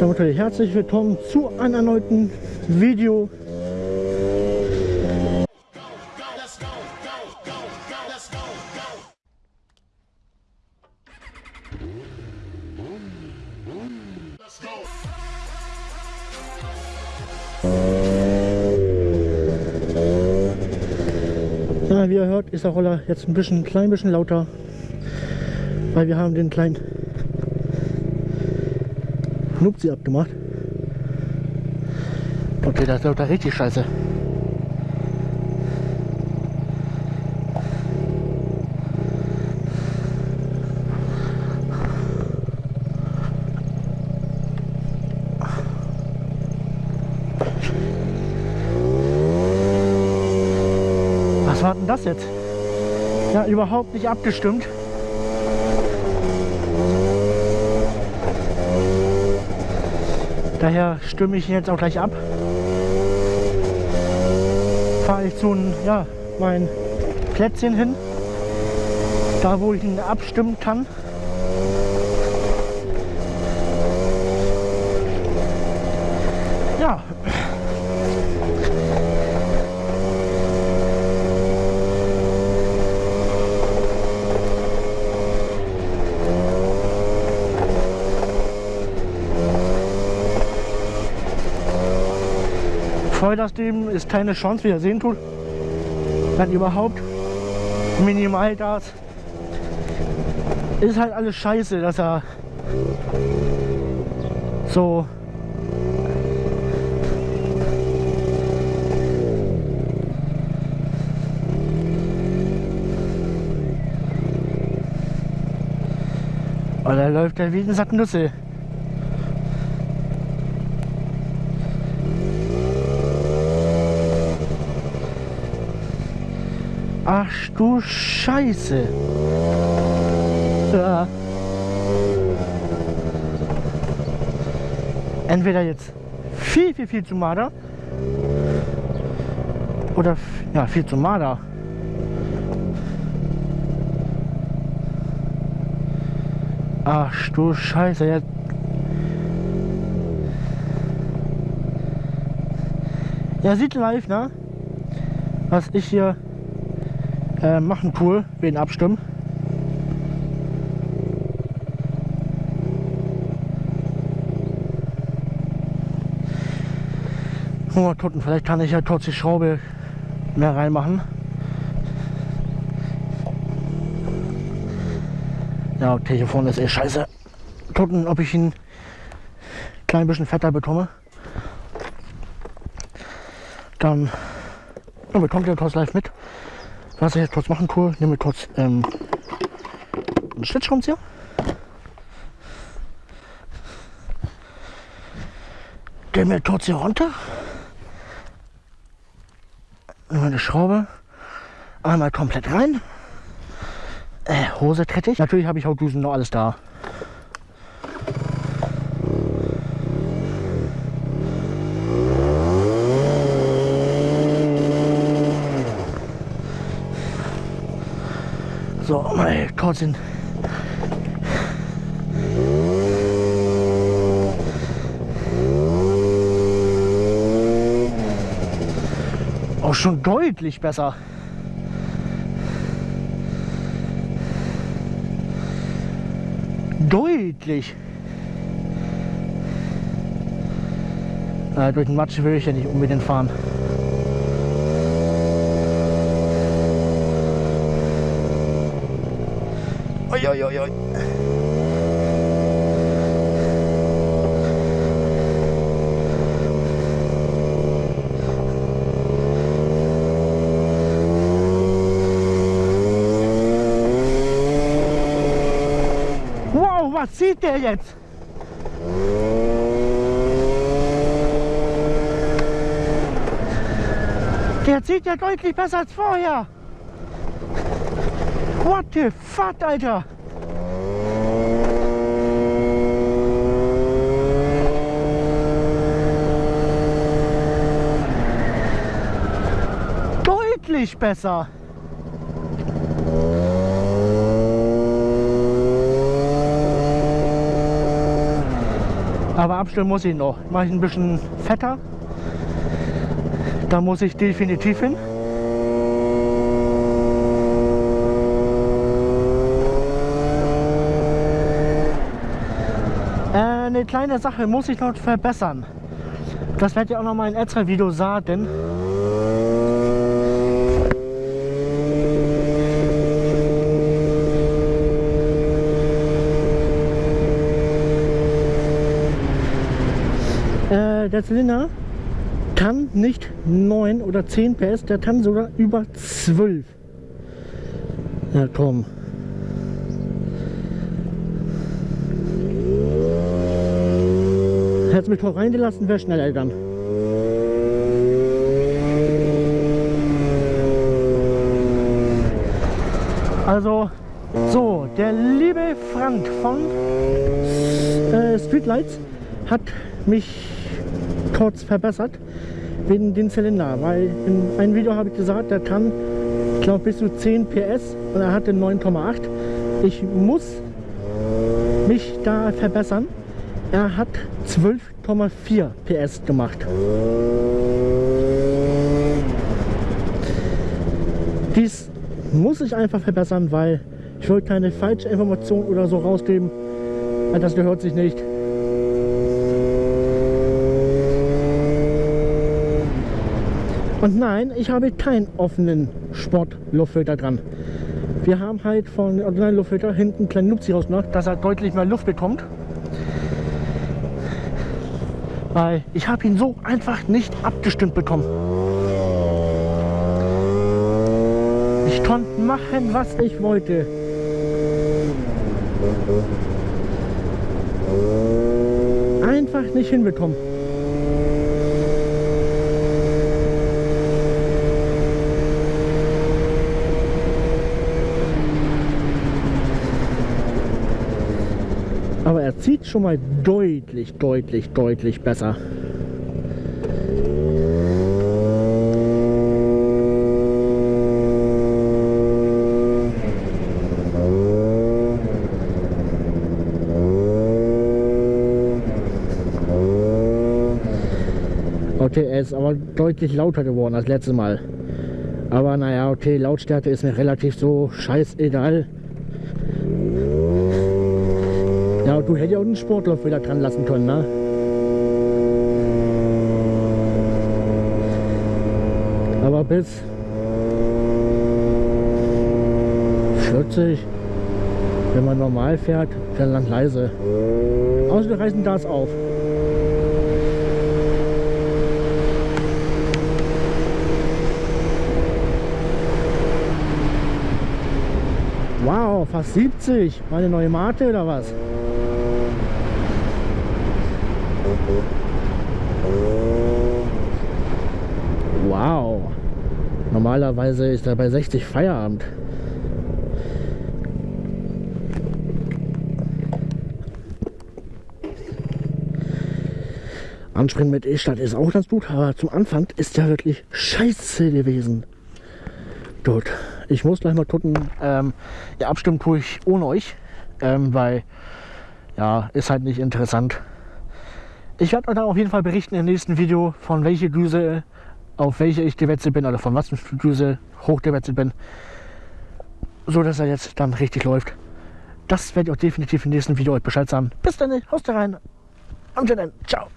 Damit herzlich willkommen zu einem erneuten Video. Ja, wie ihr hört, ist der Roller jetzt ein bisschen, klein bisschen lauter, weil wir haben den kleinen Nupsi abgemacht. Okay, das läuft da richtig scheiße. Was war denn das jetzt? Ja, überhaupt nicht abgestimmt. Daher stimme ich ihn jetzt auch gleich ab. Fahre ich zu ja, mein Plätzchen hin, da wo ich ihn abstimmen kann. Ja. Vollgasgeben ist keine Chance, wie ihr sehen tut. Wenn überhaupt. Minimalgas. Ist halt alles scheiße, dass er so Oder läuft er wie ein Sack Nüsse. Ach du Scheiße. Ja. Entweder jetzt viel, viel, viel zu mager. Oder ja, viel zu mager. Ach du Scheiße. Jetzt ja, sieht live, ne? Was ich hier äh, machen cool, wen abstimmen. Mal gucken, vielleicht kann ich ja kurz die Schraube mehr reinmachen. Ja, okay, hier vorne ist eh scheiße. Gucken, ob ich ihn ein klein bisschen fetter bekomme. Dann, dann bekommt ihr kurz live mit. Was ich jetzt kurz machen cool, nehme kurz ähm, einen Schlitzschraubenzieher. Der mir kurz hier runter. Meine Schraube. Einmal komplett rein. Äh, Hose trete ich. Natürlich habe ich auch Düsen noch alles da. So, kurz den auch schon deutlich besser. Deutlich. Äh, durch den Matsch will ich ja nicht unbedingt fahren. Oi, oi, oi, was sieht der jetzt? Der sieht ja deutlich besser als vorher. What the fuck, Alter? Deutlich besser. Aber abstimmen muss ich noch. Mache ich ein bisschen fetter. Da muss ich definitiv hin. Äh, eine kleine Sache muss ich noch verbessern. Das werde ich auch noch mal in extra Video sagen. Äh, der Zylinder kann nicht 9 oder 10 PS, der kann sogar über 12. Ja komm. Hätte mich doch reingelassen, wäre schneller gegangen. Also, so, der liebe Frank von äh, Streetlights hat mich kurz verbessert wegen den Zylinder, weil in einem Video habe ich gesagt, der kann, ich glaube, bis zu 10 PS und er hatte 9,8. Ich muss mich da verbessern. Er hat 12,4 PS gemacht. Dies muss ich einfach verbessern, weil ich wollte keine falsche Information oder so rausgeben. Das gehört sich nicht. Und nein, ich habe keinen offenen Sportluftfilter dran. Wir haben halt von Original-Luftfilter hinten einen kleinen Nupsi raus noch, dass er deutlich mehr Luft bekommt. Weil ich habe ihn so einfach nicht abgestimmt bekommen. Ich konnte machen, was ich wollte. Einfach nicht hinbekommen. Zieht schon mal deutlich, deutlich, deutlich besser. Okay, er ist aber deutlich lauter geworden als letztes Mal. Aber naja, okay, Lautstärke ist mir relativ so scheißegal. Ja, du hättest ja auch einen Sportlauf wieder dran lassen können, ne? Aber bis 40, wenn man normal fährt, fährt lang leise. Außer wir reißen das auf. Wow, fast 70. Meine neue Mate oder was? Wow. Normalerweise ist er bei 60 Feierabend. Anspringen mit E-Stadt ist auch ganz gut, aber zum Anfang ist ja wirklich scheiße gewesen. Gut, ich muss gleich mal gucken. Ähm, ja, abstimmen tue ich ohne euch, ähm, weil ja, ist halt nicht interessant. Ich werde euch dann auf jeden Fall berichten im nächsten Video, von welcher Düse auf welche ich gewechselt bin oder von was für Düse hochgewechselt bin. So dass er jetzt dann richtig läuft. Das werde ich auch definitiv im nächsten Video euch Bescheid sagen. Bis dann, haust rein und dann, ciao.